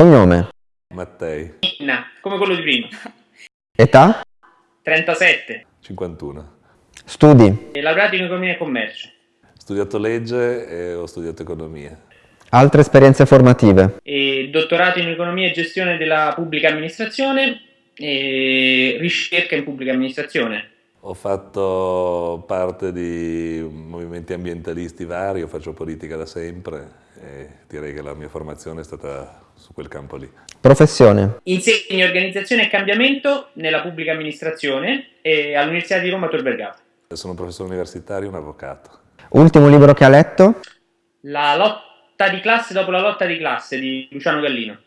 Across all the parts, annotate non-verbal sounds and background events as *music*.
Cognome. Mattei. Inna, come quello di prima. *laughs* Età. 37. 51. Studi. E laureato in economia e commercio. Studiato legge e ho studiato economia. Altre esperienze formative. E dottorato in economia e gestione della pubblica amministrazione e ricerca in pubblica amministrazione. Ho fatto parte di movimenti ambientalisti vari, io faccio politica da sempre e direi che la mia formazione è stata su quel campo lì. Professione. Insegno organizzazione e cambiamento nella pubblica amministrazione e all'Università di Roma Tor Vergata. Sono un professore universitario e un avvocato. Ultimo libro che ha letto? La lotta di classe dopo la lotta di classe di Luciano Gallino.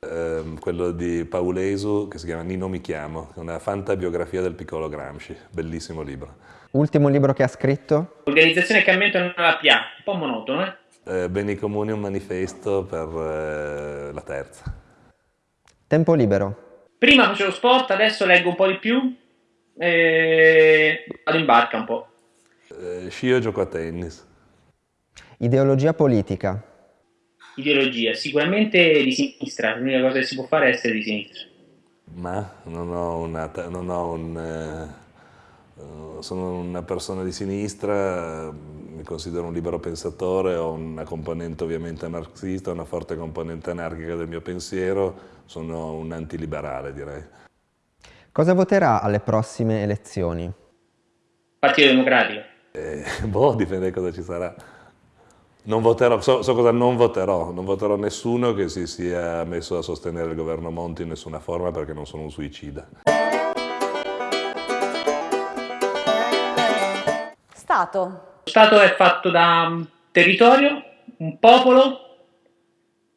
Ehm, quello di Paulesu che si chiama Nino mi chiamo, è una fantabiografia del piccolo Gramsci, bellissimo libro. Ultimo libro che ha scritto? Organizzazione e cambiamento nella PA, un po' monotono, eh? Eh, Beni comuni, un manifesto per eh, la terza. Tempo libero. Prima facevo sport, adesso leggo un po' di più e vado in barca un po'. Eh, scio e gioco a tennis. Ideologia politica. Ideologia, sicuramente di sinistra, l'unica cosa che si può fare è essere di sinistra. Ma non ho una, non ho un, sono una persona di sinistra, mi considero un libero pensatore, ho una componente ovviamente marxista, una forte componente anarchica del mio pensiero, sono un antiliberale direi. Cosa voterà alle prossime elezioni? Partito Democratico. Eh, *laughs* boh, dipende cosa ci sarà. Non voterò, so, so cosa non voterò, non voterò nessuno che si sia messo a sostenere il governo Monti in nessuna forma perché non sono un suicida. Stato. Lo Stato è fatto da un territorio, un popolo,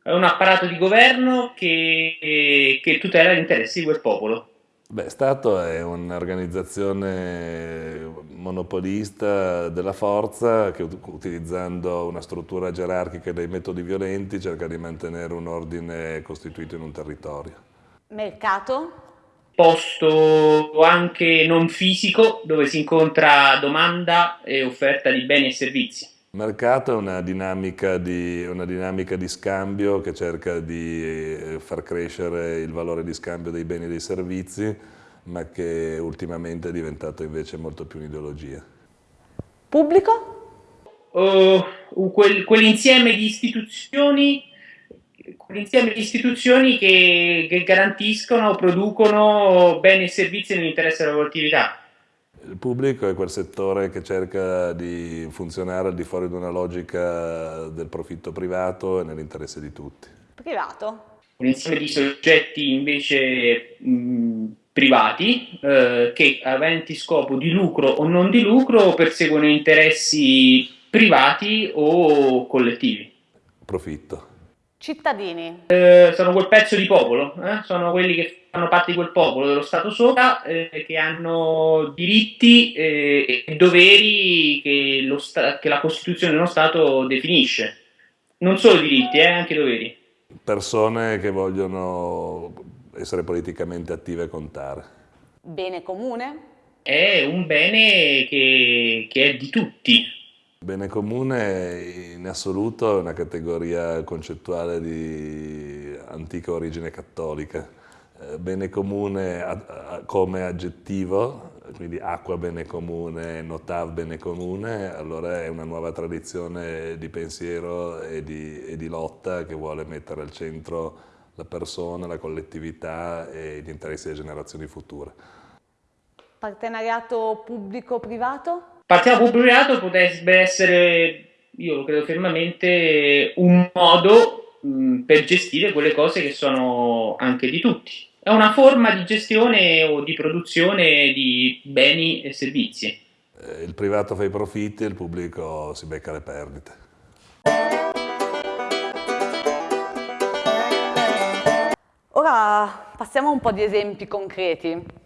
è un apparato di governo che, che tutela gli interessi di quel popolo. Beh, Stato è un'organizzazione monopolista della forza che ut- utilizzando una struttura gerarchica e dei metodi violenti cerca di mantenere un ordine costituito in un territorio. Mercato. Posto anche non fisico dove si incontra domanda e offerta di beni e servizi. Il mercato è una dinamica di, una dinamica di scambio che cerca di eh, far crescere il valore di scambio dei beni e dei servizi, ma che ultimamente è diventato invece molto più un'ideologia. Pubblico. Quel- quell'insieme di istituzioni, quell'insieme di istituzioni che, che garantiscono, producono beni e servizi nell'interesse della collettività. Il pubblico è quel settore che cerca di funzionare al di fuori di una logica del profitto privato e nell'interesse di tutti. Privato. un insieme di soggetti invece mh, privati eh, che aventi scopo di lucro o non di lucro perseguono interessi privati o collettivi. Profitto. Cittadini. Eh, sono quel pezzo di popolo, eh? sono quelli che fanno parte di quel popolo, dello Stato sopra, eh, che hanno diritti eh, e doveri che, lo sta- che la Costituzione dello Stato definisce. Non solo diritti, eh, anche doveri. Persone che vogliono essere politicamente attive e contare. Bene comune. È un bene che, che è di tutti, Bene comune in assoluto è una categoria concettuale di antica origine cattolica. Eh, Bene comune come aggettivo, quindi acqua bene comune, notav bene comune, allora è una nuova tradizione di pensiero e di, e di lotta che vuole mettere al centro la persona, la collettività e gli interessi delle generazioni future. Partenariato pubblico-privato. Partiamo pubblicato potrebbe essere, io lo credo fermamente, un modo mh, per gestire quelle cose che sono anche di tutti. È una forma di gestione o di produzione di beni e servizi. Eh, Il privato fa i profitti, il pubblico si becca le perdite. Ora passiamo a un po' di esempi concreti.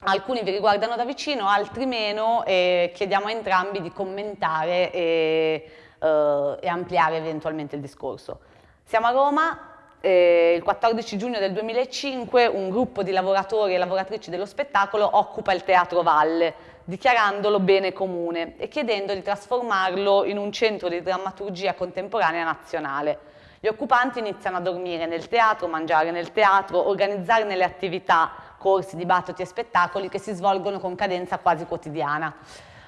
Alcuni vi riguardano da vicino, altri meno e chiediamo a entrambi di commentare e, eh, e ampliare eventualmente il discorso. Siamo a Roma, eh, il 14 giugno del 2005 un gruppo di lavoratori e lavoratrici dello spettacolo occupa il Teatro Valle, dichiarandolo bene comune e chiedendo di trasformarlo in un centro di drammaturgia contemporanea nazionale. Gli occupanti iniziano a dormire nel teatro, mangiare nel teatro, organizzare nelle attività, corsi, dibattiti e spettacoli che si svolgono con cadenza quasi quotidiana.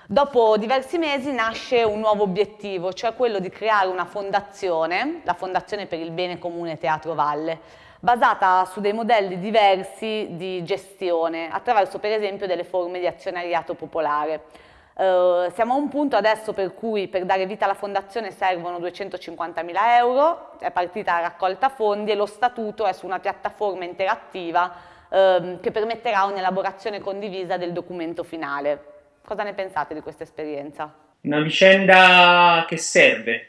Dopo diversi mesi nasce un nuovo obiettivo, cioè quello di creare una fondazione, la Fondazione per il Bene Comune Teatro Valle, basata su dei modelli diversi di gestione, attraverso per esempio delle forme di azionariato popolare. Uh, siamo a un punto adesso per cui per dare vita alla fondazione servono 250.000 euro, è partita la raccolta fondi e lo statuto è su una piattaforma interattiva uh, che permetterà un'elaborazione condivisa del documento finale. Cosa ne pensate di questa esperienza? Una vicenda che serve,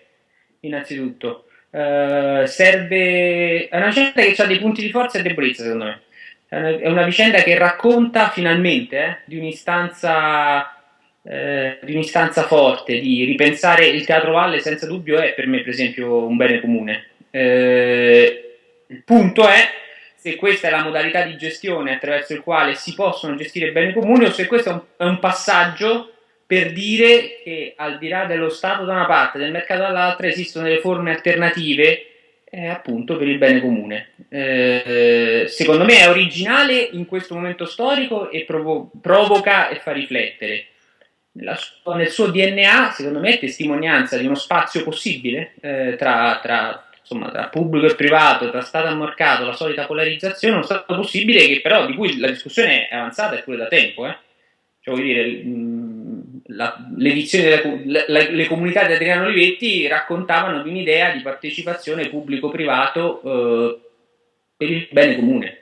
innanzitutto. Uh, serve... È una vicenda che ha dei punti di forza e debolezza, secondo me. È una, vicenda che racconta finalmente eh, di un'istanza eh, di un'istanza forte, di ripensare il Teatro Valle senza dubbio è per me per esempio un bene comune. Eh, il punto è se questa è la modalità di gestione attraverso il quale si possono gestire bene comune o se questo è un, è un passaggio per dire che al di là dello Stato da una parte e del mercato dall'altra esistono delle forme alternative eh, appunto per il bene comune. Eh, secondo me è originale in questo momento storico e provo provoca e fa riflettere. Sua, nel suo DNA, secondo me, è testimonianza di uno spazio possibile eh, tra, tra insomma, tra pubblico e privato, tra Stato e mercato, la solita polarizzazione, uno stato possibile che però di cui la discussione è avanzata e pure da tempo. Eh? Cioè, vuol dire, l'edizione delle la, le comunità di Adriano Olivetti raccontavano di un'idea di partecipazione pubblico-privato eh, per il bene comune.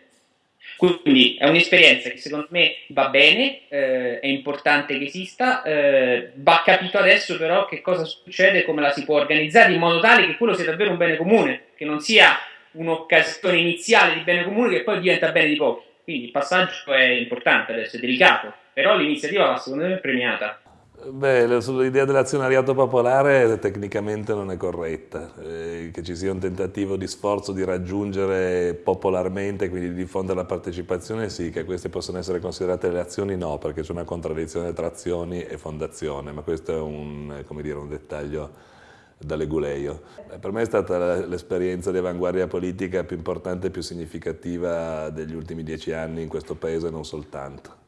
Quindi è un'esperienza che secondo me va bene, eh, è importante che esista, eh, va capito adesso però che cosa succede, come la si può organizzare in modo tale che quello sia davvero un bene comune, che non sia un'occasione iniziale di bene comune che poi diventa bene di pochi. Quindi il passaggio è importante adesso, è delicato, però l'iniziativa va secondo me premiata. Beh, l'idea dell'azionariato popolare tecnicamente non è corretta, eh, che ci sia un tentativo di sforzo di raggiungere popolarmente, quindi di diffondere la partecipazione, sì, che queste possono essere considerate le azioni, no, perché c'è una contraddizione tra azioni e fondazione, ma questo è un, dire, un dettaglio da leguleio. Per me è stata l'esperienza di avanguardia politica più importante e più significativa degli ultimi dieci anni in questo paese, non soltanto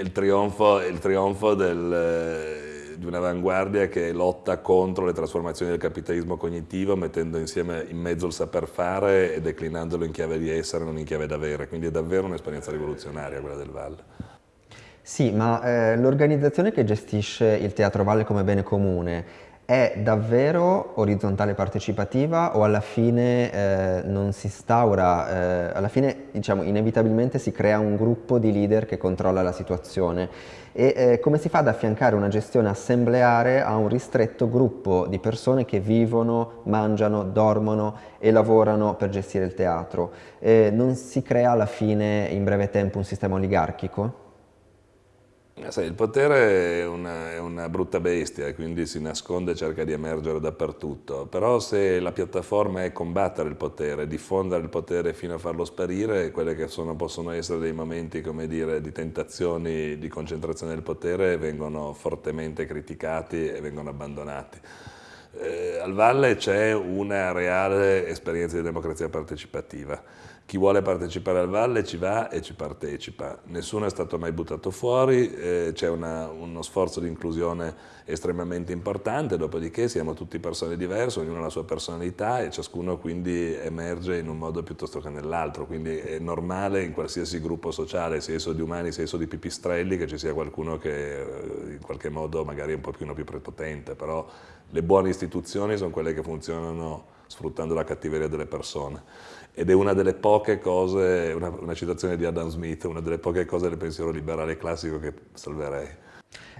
il trionfo, il trionfo del, eh, di un'avanguardia che lotta contro le trasformazioni del capitalismo cognitivo mettendo insieme in mezzo il saper fare e declinandolo in chiave di essere, non in chiave d'avere. Quindi è davvero un'esperienza rivoluzionaria quella del Valle. Sì, ma eh, l'organizzazione che gestisce il Teatro Valle come bene comune è davvero orizzontale partecipativa o alla fine eh, non si instaura, eh, alla fine diciamo inevitabilmente si crea un gruppo di leader che controlla la situazione e eh, come si fa ad affiancare una gestione assembleare a un ristretto gruppo di persone che vivono, mangiano, dormono e lavorano per gestire il teatro? non si crea alla fine in breve tempo un sistema oligarchico? Eh, sai, il potere è una, è una, brutta bestia quindi si nasconde e cerca di emergere dappertutto, però se la piattaforma è combattere il potere, diffondere il potere fino a farlo sparire, quelle che sono, possono essere dei momenti dire, di tentazioni di concentrazione del potere vengono fortemente criticati e vengono abbandonati. Eh, al Valle c'è una reale esperienza di democrazia partecipativa chi vuole partecipare al Valle ci va e ci partecipa, nessuno è stato mai buttato fuori, eh, c'è uno sforzo di inclusione estremamente importante, dopodiché siamo tutti persone diverse, ognuno ha la sua personalità e ciascuno quindi emerge in un modo piuttosto che nell'altro, quindi è normale in qualsiasi gruppo sociale, sia esso di umani sia esso di pipistrelli, che ci sia qualcuno che eh, in qualche modo magari è un pochino più prepotente, però le buone istituzioni sono quelle che funzionano sfruttando la cattiveria delle persone ed è una delle poche cose, una, una, citazione di Adam Smith, una delle poche cose del pensiero liberale classico che salverei.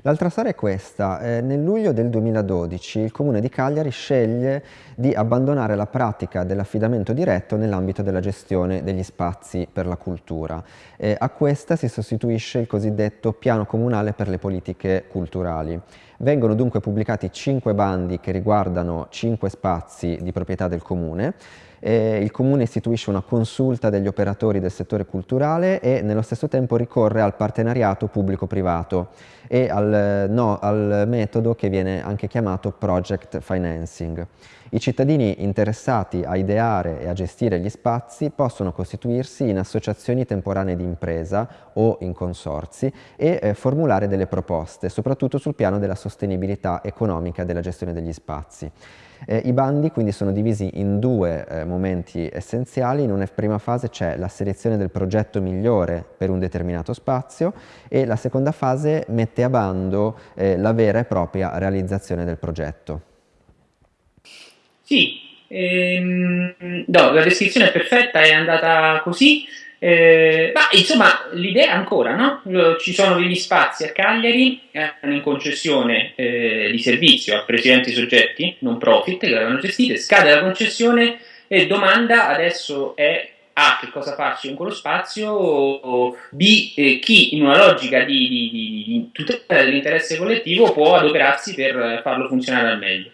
L'altra storia è questa, eh, nel luglio del 2012 il comune di Cagliari sceglie di abbandonare la pratica dell'affidamento diretto nell'ambito della gestione degli spazi per la cultura. Eh, a questa si sostituisce il cosiddetto piano comunale per le politiche culturali. Vengono dunque pubblicati cinque bandi che riguardano cinque spazi di proprietà del comune Eh, il Comune istituisce una consulta degli operatori del settore culturale e nello stesso tempo ricorre al partenariato pubblico-privato e al, no, al metodo che viene anche chiamato project financing. I cittadini interessati a ideare e a gestire gli spazi possono costituirsi in associazioni temporanee di impresa o in consorzi e eh, formulare delle proposte, soprattutto sul piano della sostenibilità economica della gestione degli spazi. Eh, I bandi quindi sono divisi in due eh, momenti essenziali, in una prima fase c'è la selezione del progetto migliore per un determinato spazio e la seconda fase mette a bando eh, la vera e propria realizzazione del progetto. Sì, ehm, no, la descrizione è perfetta, è andata così. Eh, ma insomma, l'idea ancora, no? Ci sono degli spazi a Cagliari, hanno in concessione eh, di servizio a precedenti soggetti, non profit, che l'avevano gestite, scade la concessione e domanda adesso è A, che cosa farci con quello spazio, o B, eh, chi in una logica di, di, di tutela dell'interesse collettivo può adoperarsi per farlo funzionare al meglio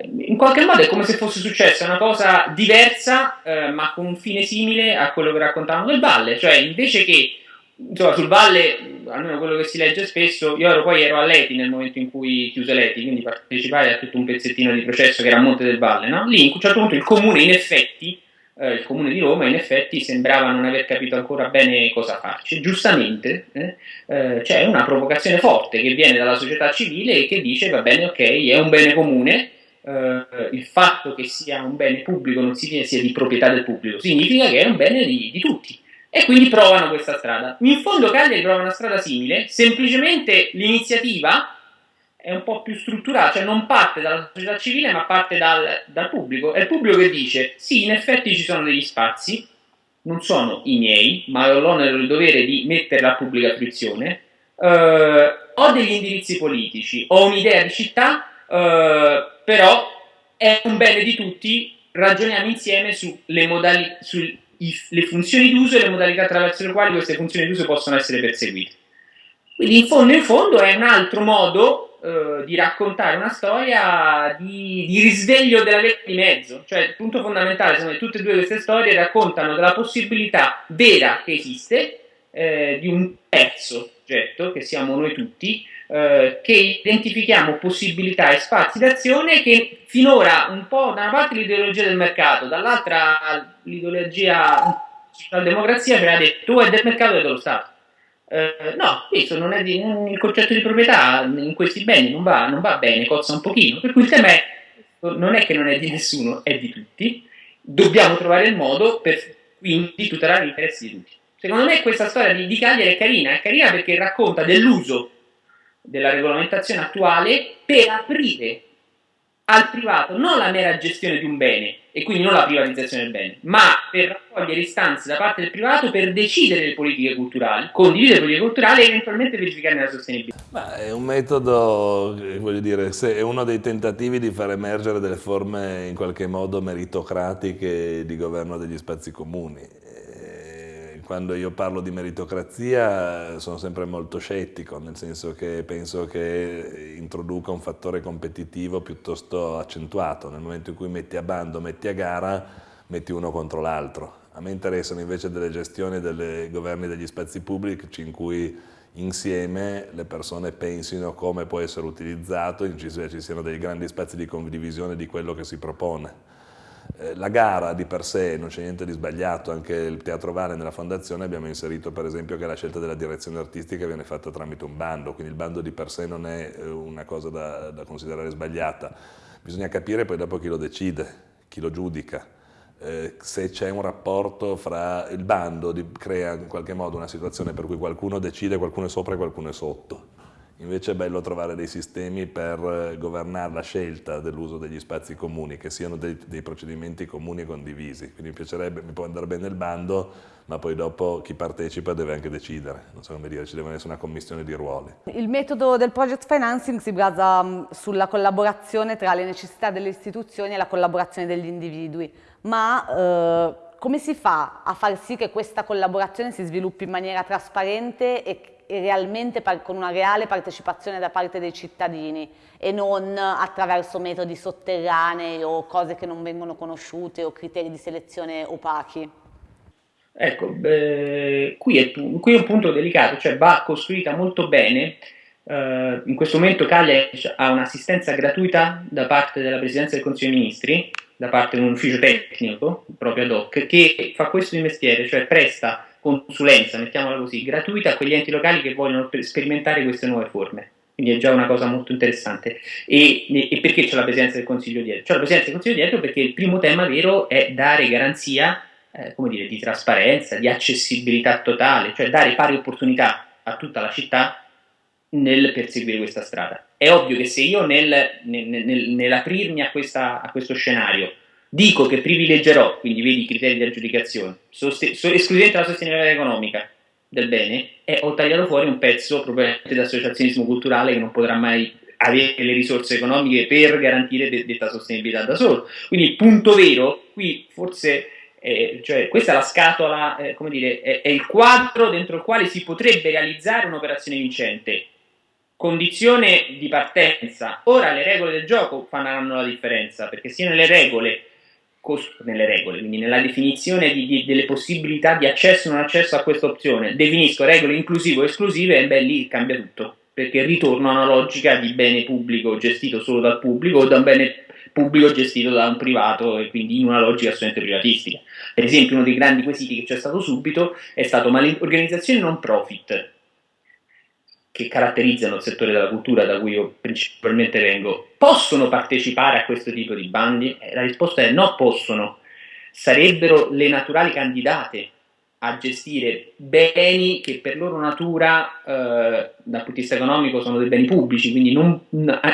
in qualche modo è come se fosse successa una cosa diversa, eh, ma con un fine simile a quello che raccontavamo del Valle, cioè invece che insomma, sul Valle, almeno quello che si legge spesso, io ero, poi ero a Leti nel momento in cui chiuse Leti, quindi partecipai a tutto un pezzettino di processo che era a Monte del Valle, no? lì in un certo punto il comune in effetti, eh, il comune di Roma in effetti sembrava non aver capito ancora bene cosa farci, giustamente eh, eh, c'è una provocazione forte che viene dalla società civile e che dice va bene ok, è un bene comune, eh, il fatto che sia un bene pubblico non significa sia di proprietà del pubblico, significa che è un bene di, di tutti. E quindi provano questa strada. In fondo Cagliari prova una strada simile, semplicemente l'iniziativa è un po' più strutturata, cioè non parte dalla società civile ma parte dal, dal pubblico. È il pubblico che dice sì, in effetti ci sono degli spazi, non sono i miei, ma ho l'onere e il dovere di metterla a pubblica fruizione, eh, ho degli indirizzi politici, ho un'idea di città, eh, però è un bene di tutti, ragioniamo insieme sulle, modali- sulle funzioni d'uso e le modalità attraverso le quali queste funzioni d'uso possono essere perseguite. Quindi in fondo in fondo è un altro modo eh, di raccontare una storia di, di, risveglio della via di mezzo, cioè il punto fondamentale sono che tutte e due queste storie raccontano della possibilità vera che esiste eh, di un terzo soggetto, che siamo noi tutti, eh, che identifichiamo possibilità e spazi d'azione che finora un po' da una parte l'ideologia del mercato, dall'altra l'ideologia della democrazia ci ha detto tu è del mercato e dello Stato. Eh, no, questo non è di, il concetto di proprietà in questi beni non va, non va bene, cozza un pochino, per cui il tema è non è che non è di nessuno, è di tutti, dobbiamo trovare il modo per quindi tutelare gli interessi di tutti. Secondo me questa storia di, di Cagliari è carina, è carina perché racconta dell'uso della regolamentazione attuale per aprire al privato non la mera gestione di un bene e quindi non la privatizzazione del bene, ma per raccogliere istanze da parte del privato per decidere le politiche culturali, condividere le politiche culturali e eventualmente verificarne la sostenibilità. Ma è un metodo, voglio dire, è uno dei tentativi di far emergere delle forme in qualche modo meritocratiche di governo degli spazi comuni quando io parlo di meritocrazia sono sempre molto scettico, nel senso che penso che introduca un fattore competitivo piuttosto accentuato. Nel momento in cui metti a bando, metti a gara, metti uno contro l'altro. A me interessano invece delle gestioni dei governi degli spazi pubblici in cui insieme le persone pensino come può essere utilizzato, in ci siano dei grandi spazi di condivisione di quello che si propone. Eh, la gara di per sé non c'è niente di sbagliato, anche il Teatro Vale nella fondazione abbiamo inserito per esempio che la scelta della direzione artistica viene fatta tramite un bando, quindi il bando di per sé non è eh, una cosa da, da considerare sbagliata, bisogna capire poi dopo chi lo decide, chi lo giudica. Eh, se c'è un rapporto fra il bando, di, crea in qualche modo una situazione per cui qualcuno decide, qualcuno è sopra e qualcuno è sotto Invece è bello trovare dei sistemi per eh, governare la scelta dell'uso degli spazi comuni, che siano dei, dei, procedimenti comuni e condivisi. Quindi mi piacerebbe, mi può andare bene il bando, ma poi dopo chi partecipa deve anche decidere. Non so come dire, ci deve essere una commissione di ruoli. Il metodo del project financing si basa mm, sulla collaborazione tra le necessità delle istituzioni e la collaborazione degli individui, ma eh, come si fa a far sì che questa collaborazione si sviluppi in maniera trasparente e realmente con una reale partecipazione da parte dei cittadini e non attraverso metodi sotterranei o cose che non vengono conosciute o criteri di selezione opachi. Ecco, beh, qui, è, qui, è, un punto delicato, cioè va costruita molto bene. Uh, in questo momento Cagliari ha un'assistenza gratuita da parte della Presidenza del Consiglio dei Ministri, da parte di un ufficio tecnico, proprio ad hoc, che fa questo di mestiere, cioè presta consulenza, mettiamola così, gratuita a quegli enti locali che vogliono sperimentare queste nuove forme. Quindi è già una cosa molto interessante. E, e perché c'è la presenza del Consiglio dietro? C'è la presenza del Consiglio dietro perché il primo tema vero è dare garanzia eh, come dire, di trasparenza, di accessibilità totale, cioè dare pari opportunità a tutta la città nel perseguire questa strada. È ovvio che se io nel, nel, nel, nell'aprirmi a, a questo scenario dico che privilegerò, quindi vedi i criteri di aggiudicazione, soste- so- escludente la sostenibilità economica del bene, e ho tagliato fuori un pezzo probabilmente d'associazionismo culturale che non potrà mai avere le risorse economiche per garantire de- detta sostenibilità da solo. Quindi il punto vero, qui forse eh, cioè questa è la scatola, eh, come dire, è, è, il quadro dentro il quale si potrebbe realizzare un'operazione vincente. Condizione di partenza. Ora le regole del gioco faranno la differenza, perché sia nelle regole nelle regole, quindi nella definizione di, di, delle possibilità di accesso o non accesso a questa opzione, definisco regole inclusive o esclusive e beh lì cambia tutto, perché ritorno a una logica di bene pubblico gestito solo dal pubblico o da un bene pubblico gestito da un privato e quindi in una logica assolutamente privatistica. Per esempio uno dei grandi quesiti che c'è stato subito è stato ma le organizzazioni non profit che caratterizzano il settore della cultura da cui io principalmente vengo, possono partecipare a questo tipo di bandi? Eh, la risposta è no, possono. Sarebbero le naturali candidate a gestire beni che per loro natura eh, dal punto di vista economico sono dei beni pubblici, quindi non,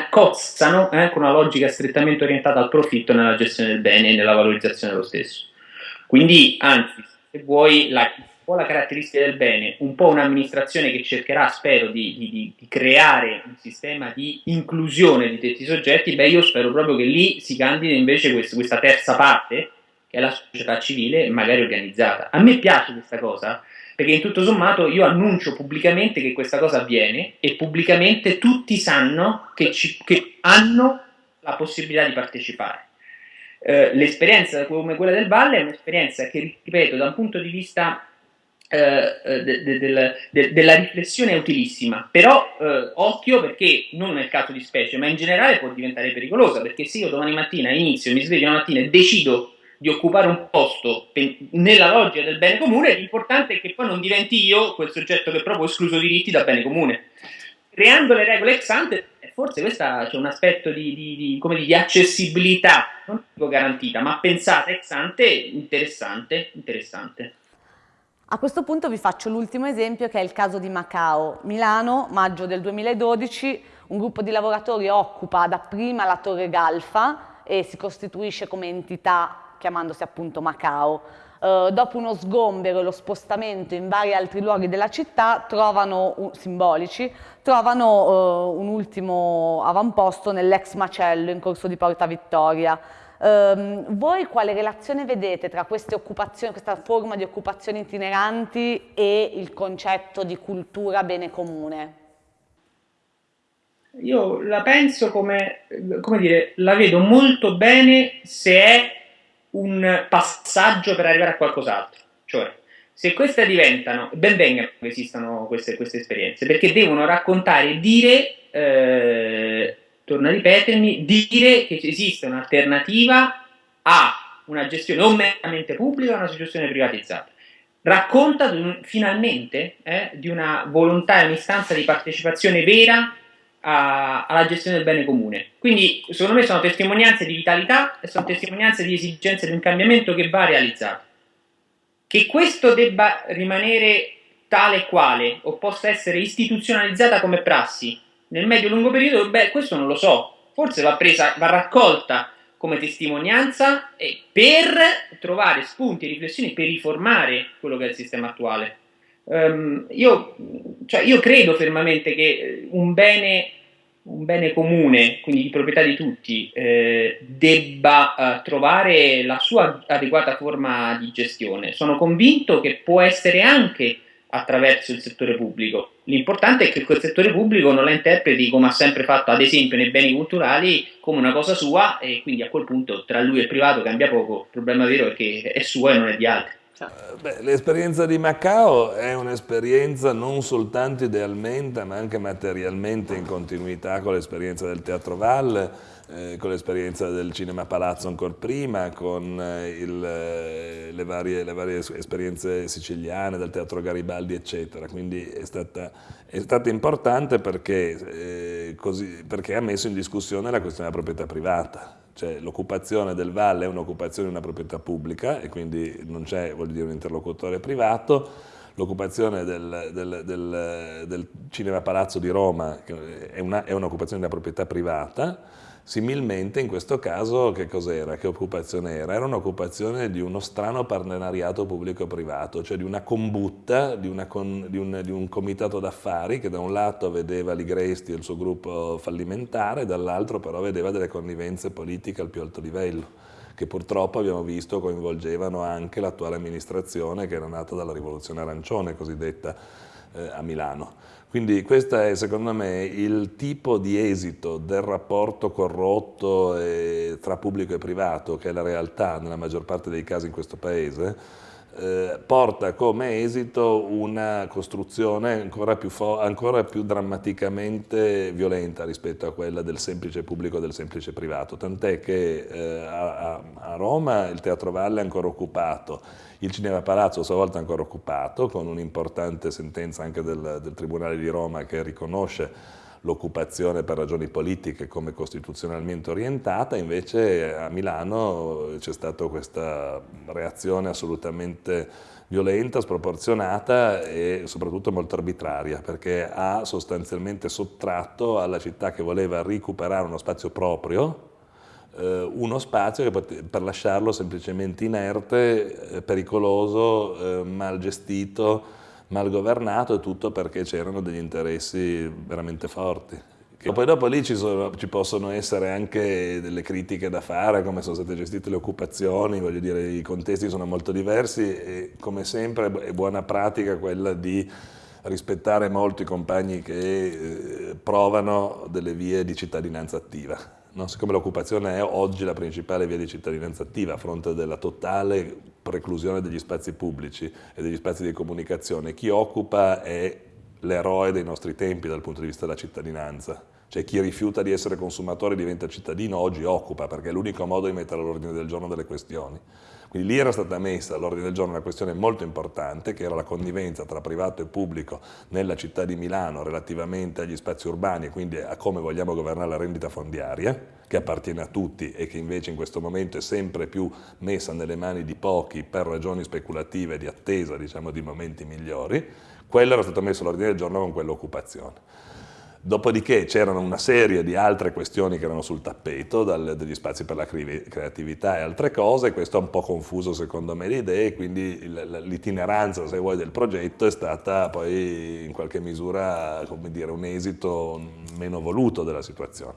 cozzano eh, con una logica strettamente orientata al profitto nella gestione del bene e nella valorizzazione dello stesso. Quindi, anzi, se vuoi, la, po' la caratteristica del bene, un po' un'amministrazione che cercherà, spero, di, di, di, creare un sistema di inclusione di tutti i soggetti, beh io spero proprio che lì si candidi invece questo, questa terza parte, che è la società civile, magari organizzata. A me piace questa cosa, perché in tutto sommato io annuncio pubblicamente che questa cosa avviene e pubblicamente tutti sanno che, ci, che hanno la possibilità di partecipare. Eh, l'esperienza come quella del Valle è un'esperienza che, ripeto, da un punto di vista eh, eh, de, de, de, della riflessione è utilissima, però eh, occhio perché non nel caso di specie, ma in generale può diventare pericolosa, perché se io domani mattina inizio, mi sveglio una mattina e decido di occupare un posto nella logica del bene comune, l'importante è che poi non diventi io quel soggetto che proprio escluso diritti dal bene comune. Creando le regole ex ante, eh, forse questo c'è un aspetto di, di, di, di, di accessibilità, non dico garantita, ma pensata ex ante interessante, interessante. A questo punto vi faccio l'ultimo esempio che è il caso di Macao. Milano, maggio del 2012, un gruppo di lavoratori occupa dapprima la Torre Galfa e si costituisce come entità chiamandosi appunto Macao. Uh, dopo uno sgombero e lo spostamento in vari altri luoghi della città, trovano, simbolici, trovano uh, un ultimo avamposto nell'ex macello in corso di Porta Vittoria. Um, voi quale relazione vedete tra queste occupazioni, questa forma di occupazioni itineranti e il concetto di cultura bene comune? Io la penso come, come dire, la vedo molto bene se è un passaggio per arrivare a qualcos'altro. Cioè, se queste diventano, ben vengano che esistano queste, queste esperienze, perché devono raccontare e dire eh, torno a ripetermi, dire che esiste un'alternativa a una gestione o meramente pubblica o una gestione privatizzata. Racconta finalmente eh, di una volontà e un'istanza di partecipazione vera a, alla gestione del bene comune. Quindi, secondo me, sono testimonianze di vitalità e sono testimonianze di esigenze di un cambiamento che va realizzato. Che questo debba rimanere tale e quale o possa essere istituzionalizzata come prassi nel medio-lungo periodo, beh, questo non lo so. Forse va presa, va raccolta come testimonianza per trovare spunti e riflessioni per riformare quello che è il sistema attuale. Um, io, cioè, io, credo fermamente che un bene, un bene, comune, quindi di proprietà di tutti, eh, debba uh, trovare la sua adeguata forma di gestione. Sono convinto che può essere anche attraverso il settore pubblico. L'importante è che quel settore pubblico non la interpreti come ha sempre fatto, ad esempio, nei beni culturali, come una cosa sua e quindi a quel punto tra lui e il privato cambia poco. Il problema vero è che è sua e non è di altri. Eh, l'esperienza di Macao è un'esperienza non soltanto idealmente ma anche materialmente in continuità con l'esperienza del Teatro Valle eh, con l'esperienza del Cinema Palazzo ancora prima, con eh, il, eh, le, varie, le, varie, esperienze siciliane del Teatro Garibaldi, eccetera. Quindi è stata, è stata importante perché, eh, così, perché, ha messo in discussione la questione della proprietà privata. Cioè l'occupazione del Valle è un'occupazione di una proprietà pubblica e quindi non c'è un interlocutore privato, l'occupazione del, del, del, del, Cinema Palazzo di Roma è un'occupazione di una proprietà privata, Similmente in questo caso che cos'era? Che occupazione era? Era un'occupazione di uno strano partenariato pubblico-privato, cioè di una combutta, di, una con, di, un, di un, comitato d'affari che da un lato vedeva Ligresti e il suo gruppo fallimentare, dall'altro però vedeva delle connivenze politiche al più alto livello che purtroppo abbiamo visto coinvolgevano anche l'attuale amministrazione che era nata dalla rivoluzione arancione cosiddetta eh, a Milano. Quindi questo è secondo me il tipo di esito del rapporto corrotto eh, tra pubblico e privato, che è la realtà nella maggior parte dei casi in questo Paese, eh, porta come esito una costruzione ancora più, ancora più, drammaticamente violenta rispetto a quella del semplice pubblico e del semplice privato, tant'è che eh, a, a, Roma il Teatro Valle è ancora occupato, il Cinema Palazzo a sua volta ancora occupato, con un'importante sentenza anche del, del Tribunale di Roma che riconosce l'occupazione per ragioni politiche come costituzionalmente orientata, invece a Milano c'è stata questa reazione assolutamente violenta, sproporzionata e soprattutto molto arbitraria, perché ha sostanzialmente sottratto alla città che voleva recuperare uno spazio proprio, uno spazio per lasciarlo semplicemente inerte, eh, pericoloso, eh, mal gestito, mal governato e tutto perché c'erano degli interessi veramente forti. Che poi dopo lì ci, sono, ci, possono essere anche delle critiche da fare, come sono state gestite le occupazioni, voglio dire, i contesti sono molto diversi e come sempre è buona pratica quella di rispettare molto i compagni che eh, provano delle vie di cittadinanza attiva. No? Siccome l'occupazione è oggi la principale via di cittadinanza attiva a fronte della totale preclusione degli spazi pubblici e degli spazi di comunicazione, chi occupa è l'eroe dei nostri tempi dal punto di vista della cittadinanza. Cioè chi rifiuta di essere consumatore diventa cittadino oggi occupa perché è l'unico modo di mettere all'ordine del giorno delle questioni. Quindi lì era stata messa all'ordine del giorno una questione molto importante che era la connivenza tra privato e pubblico nella città di Milano relativamente agli spazi urbani e quindi a come vogliamo governare la rendita fondiaria che appartiene a tutti e che invece in questo momento è sempre più messa nelle mani di pochi per ragioni speculative di attesa diciamo, di momenti migliori, quello era stato messo all'ordine del giorno con quell'occupazione. Dopodiché c'erano una serie di altre questioni che erano sul tappeto, dal, degli spazi per la creatività e altre cose, questo ha un po' confuso secondo me le idee, quindi l'itineranza, se vuoi, del progetto è stata poi in qualche misura, dire, un esito meno voluto della situazione.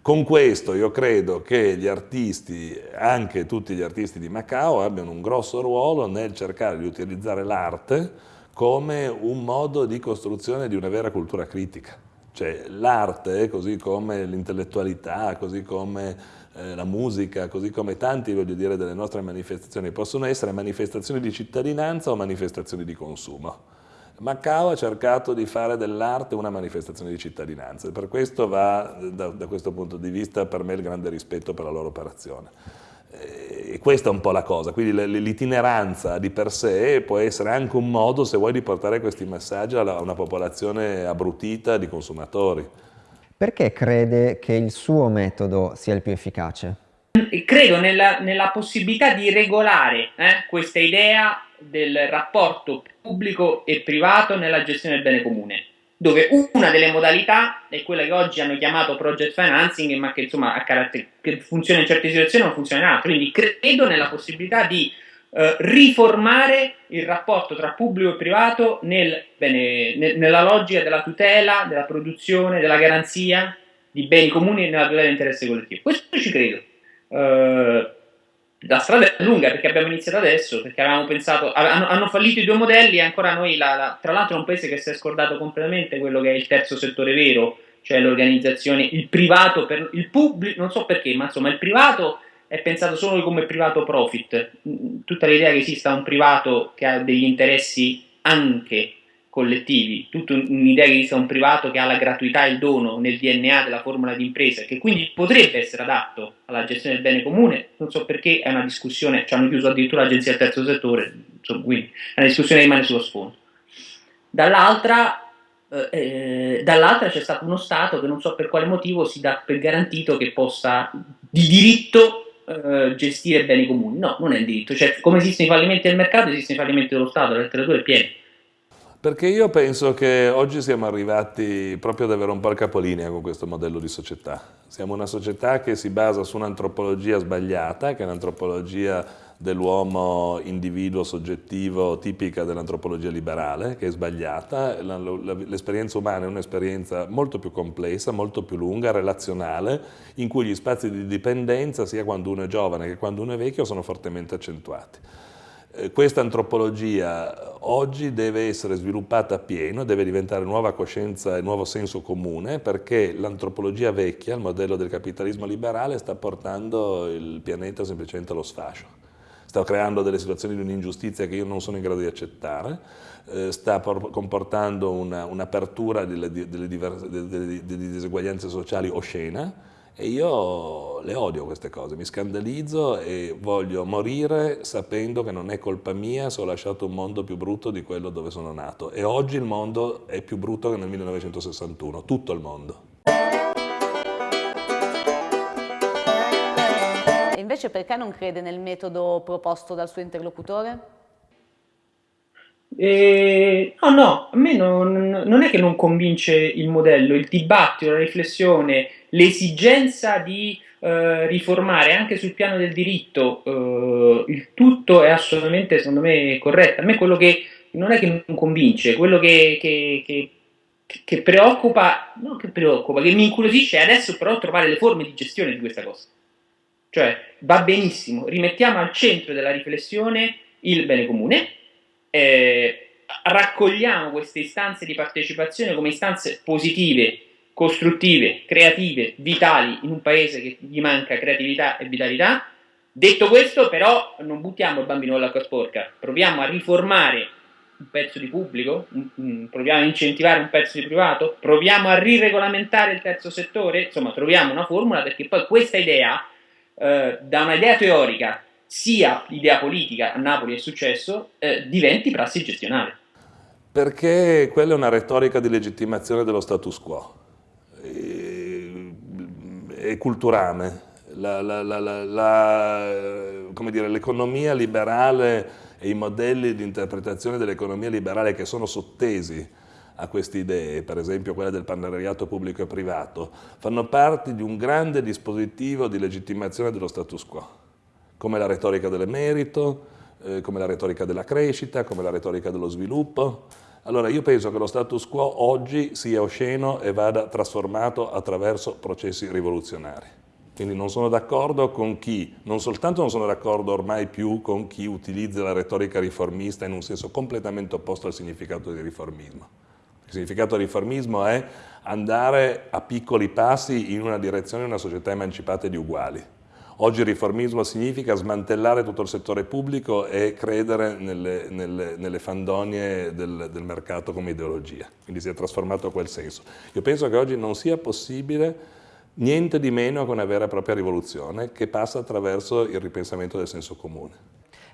Con questo io credo che gli artisti, anche tutti gli artisti di Macao, abbiano un grosso ruolo nel cercare di utilizzare l'arte come un modo di costruzione di una vera cultura critica. Cioè l'arte, così come l'intellettualità, così come eh, la musica, così come tanti, dire, delle nostre manifestazioni, possono essere manifestazioni di cittadinanza o manifestazioni di consumo. Macao ha cercato di fare dell'arte una manifestazione di cittadinanza e per questo va, da, da questo punto di vista, per me il grande rispetto per la loro operazione. E questa è un po' la cosa, quindi l'itineranza di per sé può essere anche un modo, se vuoi, di portare questi messaggi a una popolazione abbrutita di consumatori. Perché crede che il suo metodo sia il più efficace? Credo nella, nella possibilità di regolare eh, questa idea del rapporto pubblico e privato nella gestione del bene comune dove una delle modalità è quella che oggi hanno chiamato project financing, ma che insomma che funziona in certe situazioni e non funziona in altre. Quindi credo nella possibilità di eh, riformare il rapporto tra pubblico e privato nel, bene, nel, nella logica della tutela, della produzione, della garanzia di beni comuni e nella tutela dell'interesse collettivo. Questo ci credo. Eh, la strada è lunga perché abbiamo iniziato adesso, perché avevamo pensato, hanno, hanno fallito i due modelli e ancora noi, la, la, tra l'altro è un paese che si è scordato completamente quello che è il terzo settore vero, cioè l'organizzazione, il privato, per, il pubblico, non so perché, ma insomma il privato è pensato solo come privato profit, tutta l'idea che esista un privato che ha degli interessi anche collettivi, tutta un'idea che esista un privato che ha la gratuità e il dono nel DNA della formula di impresa, che quindi potrebbe essere adatto alla gestione del bene comune, non so perché è una discussione, ci hanno chiuso addirittura l'agenzia del terzo settore, insomma, quindi è una discussione che rimane sullo sfondo. Dall'altra, eh, eh, dall'altra c'è stato uno Stato che non so per quale motivo si dà per garantito che possa di diritto eh, gestire beni comuni. No, non è il diritto, cioè come esistono i fallimenti del mercato, esistono i fallimenti dello Stato, la letteratura è piena. Perché io penso che oggi siamo arrivati proprio ad avere un po' il capolinea con questo modello di società. Siamo una società che si basa su un'antropologia sbagliata, che è un'antropologia dell'uomo individuo soggettivo tipica dell'antropologia liberale, che è sbagliata. L'esperienza umana è un'esperienza molto più complessa, molto più lunga, relazionale, in cui gli spazi di dipendenza, sia quando uno è giovane che quando uno è vecchio, sono fortemente accentuati. Eh, questa antropologia oggi deve essere sviluppata a pieno, deve diventare nuova coscienza e nuovo senso comune perché l'antropologia vecchia, il modello del capitalismo liberale, sta portando il pianeta semplicemente allo sfascio. Sta creando delle situazioni di un'ingiustizia che io non sono in grado di accettare, eh, sta comportando un'apertura un delle, delle, delle, delle diseguaglianze sociali oscena, e io le odio queste cose, mi scandalizzo e voglio morire sapendo che non è colpa mia se ho lasciato un mondo più brutto di quello dove sono nato. E oggi il mondo è più brutto che nel 1961, tutto il mondo. E invece perché non crede nel metodo proposto dal suo interlocutore? Eh, no, no, a me non, non, è che non convince il modello, il dibattito, la riflessione, l'esigenza di eh, riformare anche sul piano del diritto, eh, il tutto è assolutamente, secondo me, corretto. A me quello che non è che non convince, quello che, che, che, che preoccupa, non che preoccupa, che mi incuriosisce è adesso però trovare le forme di gestione di questa cosa. Cioè, va benissimo, rimettiamo al centro della riflessione il bene comune, eh, raccogliamo queste istanze di partecipazione come istanze positive, costruttive, creative, vitali in un paese che gli manca creatività e vitalità. Detto questo, però, non buttiamo il bambino all'acqua sporca, proviamo a riformare un pezzo di pubblico, proviamo a incentivare un pezzo di privato, proviamo a riregolamentare il terzo settore, insomma, troviamo una formula perché poi questa idea, eh, da un'idea teorica sia l'idea politica a Napoli è successo, eh, diventi prassi gestionale. Perché quella è una retorica di legittimazione dello status quo, è culturale. L'economia liberale e i modelli di interpretazione dell'economia liberale che sono sottesi a queste idee, per esempio quella del partenariato pubblico e privato, fanno parte di un grande dispositivo di legittimazione dello status quo come la retorica del merito, eh, come la retorica della crescita, come la retorica dello sviluppo. Allora io penso che lo status quo oggi sia osceno e vada trasformato attraverso processi rivoluzionari. Quindi non sono d'accordo con chi, non soltanto non sono d'accordo ormai più con chi utilizza la retorica riformista in un senso completamente opposto al significato di riformismo. Il significato di riformismo è andare a piccoli passi in una direzione di una società emancipata e di uguali. Oggi il riformismo significa smantellare tutto il settore pubblico e credere nelle, nelle, nelle fandonie del, del, mercato come ideologia, quindi si è trasformato a quel senso. Io penso che oggi non sia possibile niente di meno che una vera e propria rivoluzione che passa attraverso il ripensamento del senso comune.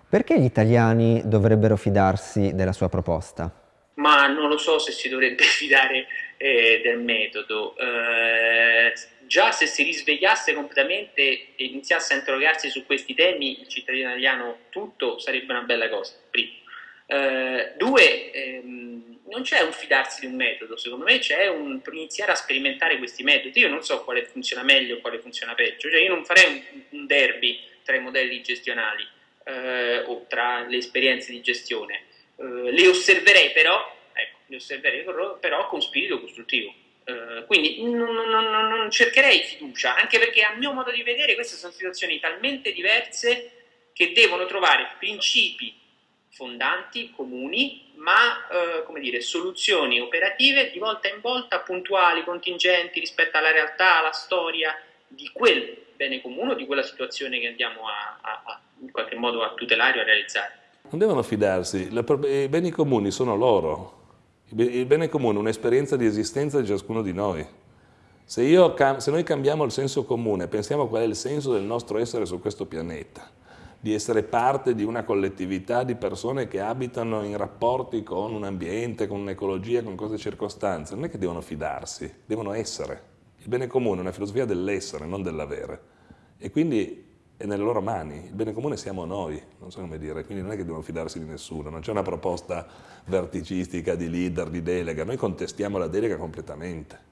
Perché gli italiani dovrebbero fidarsi della sua proposta? Ma non lo so se si dovrebbe *laughs* fidare eh, del metodo. Eh, già se si risvegliasse completamente e iniziasse a interrogarsi su questi temi, il cittadino italiano tutto sarebbe una bella cosa, primo. Eh, due, ehm, non c'è un fidarsi di un metodo, secondo me c'è un iniziare a sperimentare questi metodi. Io non so quale funziona meglio o quale funziona peggio, cioè io non farei un, un derby tra i modelli gestionali eh, o tra le esperienze di gestione. Eh, le osserverei però, ecco, le osserverei però con spirito costruttivo. Eh, quindi non, non, non, cercherei fiducia, anche perché a mio modo di vedere queste sono situazioni talmente diverse che devono trovare principi fondanti, comuni, ma eh, come dire, soluzioni operative di volta in volta puntuali, contingenti rispetto alla realtà, alla storia di quel bene comune, di quella situazione che andiamo a, a, a in qualche modo a tutelare o a realizzare. Non devono fidarsi, i beni comuni sono loro, il bene comune è un'esperienza di esistenza di ciascuno di noi. Se, io, se noi cambiamo il senso comune, pensiamo qual è il senso del nostro essere su questo pianeta, di essere parte di una collettività di persone che abitano in rapporti con un ambiente, con un'ecologia, con cose circostanze, non è che devono fidarsi, devono essere. Il bene comune è una filosofia dell'essere, non dell'avere. E quindi è nelle loro mani, il bene comune siamo noi, non so come dire, quindi non è che devono fidarsi di nessuno, non c'è una proposta verticistica di leader, di delega, noi contestiamo la delega completamente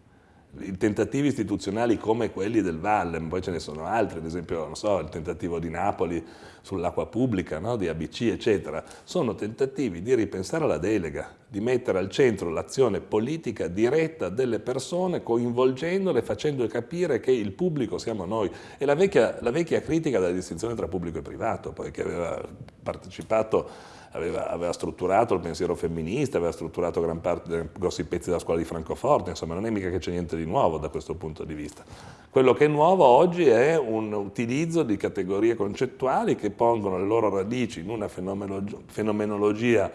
tentativi istituzionali come quelli del Valle, poi ce ne sono altri, ad esempio so, il tentativo di Napoli sull'acqua pubblica, no? di ABC, eccetera, sono tentativi di ripensare la delega, di mettere al centro l'azione politica diretta delle persone, coinvolgendole, facendole capire che il pubblico siamo noi. E la vecchia, la vecchia critica della distinzione tra pubblico e privato, poi che aveva partecipato aveva, aveva, strutturato il pensiero femminista, aveva strutturato gran parte, grossi pezzi della scuola di Francoforte, insomma non è mica che c'è niente di nuovo da questo punto di vista. Quello che è nuovo oggi è un utilizzo di categorie concettuali che pongono le loro radici in una fenomenologia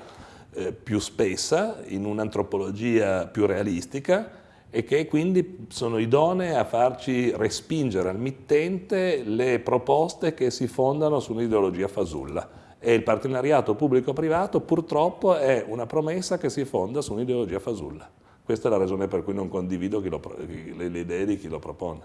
eh, più spessa, in un'antropologia più realistica, e che quindi sono idonee a farci respingere al mittente le proposte che si fondano su un'ideologia fasulla e il partenariato pubblico-privato purtroppo è una promessa che si fonda su un'ideologia fasulla. Questa è la ragione per cui non condivido lo, le, idee di chi lo propone.